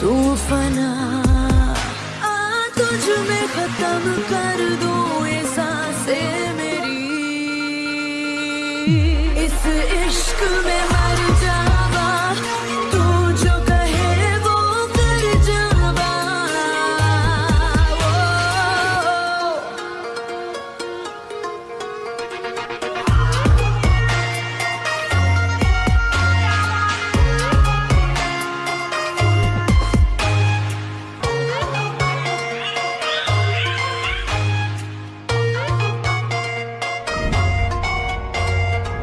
तू फना आ तुझ में खत्म कर दो ये साँसें